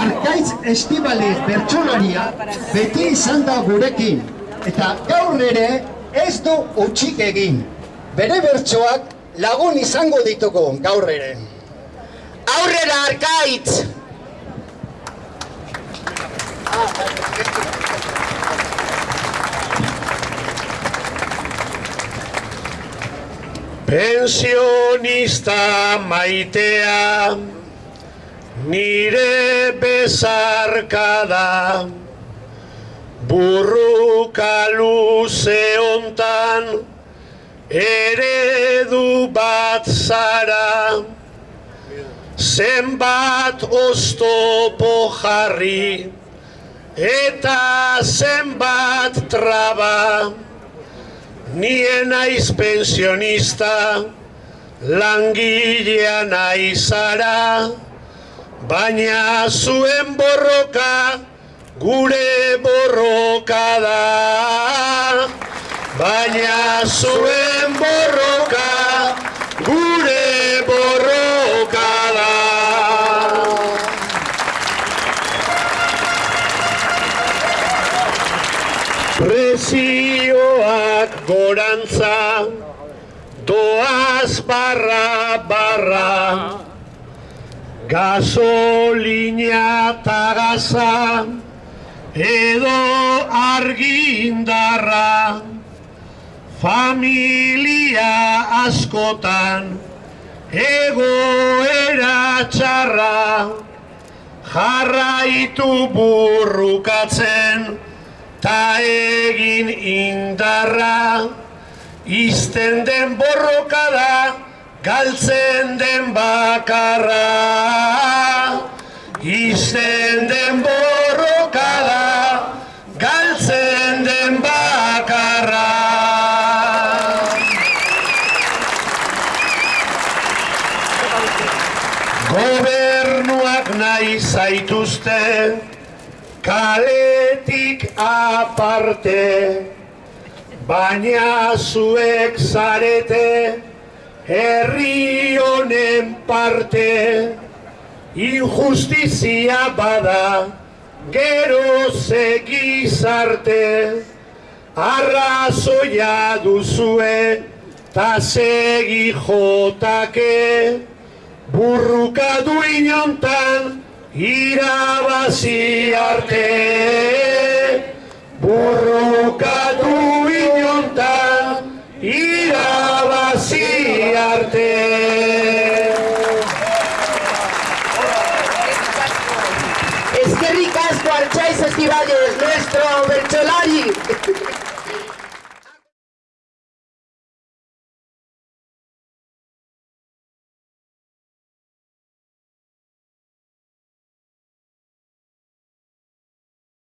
Arkaitz Estibaliz bertsolaria beti izan da gurekin eta gaur ere ez du utxik egin. Bere bertsoak lagun izango ditugu gaur ere. Aurrera arkaitz! Pensionista maitea nire bezarkada burruka luze hontan eredu bat zara. Zenbat oztopo jarri eta zenbat traba. Nien naiz pensionista, langilea naizara, baina zuen borroka, gure borroka da. Baina zuen borroka, gure borroka da. Presioak gorantza, doaz barra barra, gasolina eta gaza, edo argindarra, familia askotan, egoera txarra, jarraitu burrukatzen, ta egin indarra, izten den borroka da, galtzen den bakarra. Izten den borroka da, galtzen den bakarra. Gobernuak nahi zaituzten, kaletik aparte, baina zuek zarete herri honen parte, injustizia bada gero segizarte, arrazoia duzue ta segi jotake, burruka du inontan, irabazi arte. Burrukatu inontan irabazi arte Pasqua al Cestivale, nuestro Bertolari.